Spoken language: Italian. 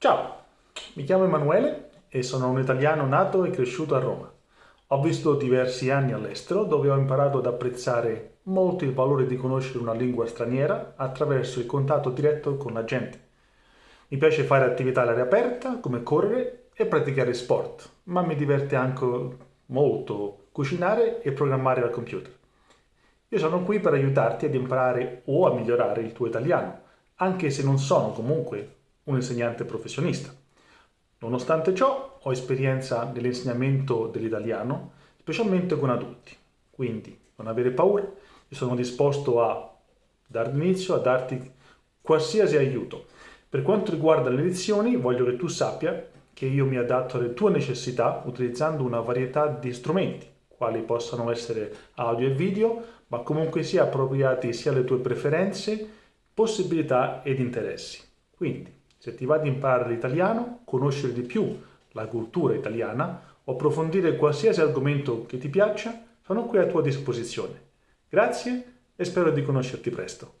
Ciao, mi chiamo Emanuele e sono un italiano nato e cresciuto a Roma. Ho vissuto diversi anni all'estero dove ho imparato ad apprezzare molto il valore di conoscere una lingua straniera attraverso il contatto diretto con la gente. Mi piace fare attività all'aria aperta come correre e praticare sport, ma mi diverte anche molto cucinare e programmare al computer. Io sono qui per aiutarti ad imparare o a migliorare il tuo italiano, anche se non sono comunque un insegnante professionista. Nonostante ciò, ho esperienza nell'insegnamento dell'italiano, specialmente con adulti. Quindi, non avere paura, io sono disposto a dar inizio, a darti qualsiasi aiuto. Per quanto riguarda le lezioni, voglio che tu sappia che io mi adatto alle tue necessità utilizzando una varietà di strumenti, quali possano essere audio e video, ma comunque sia appropriati sia alle tue preferenze, possibilità ed interessi. Quindi, se ti va di imparare l'italiano, conoscere di più la cultura italiana o approfondire qualsiasi argomento che ti piaccia, sono qui a tua disposizione. Grazie e spero di conoscerti presto.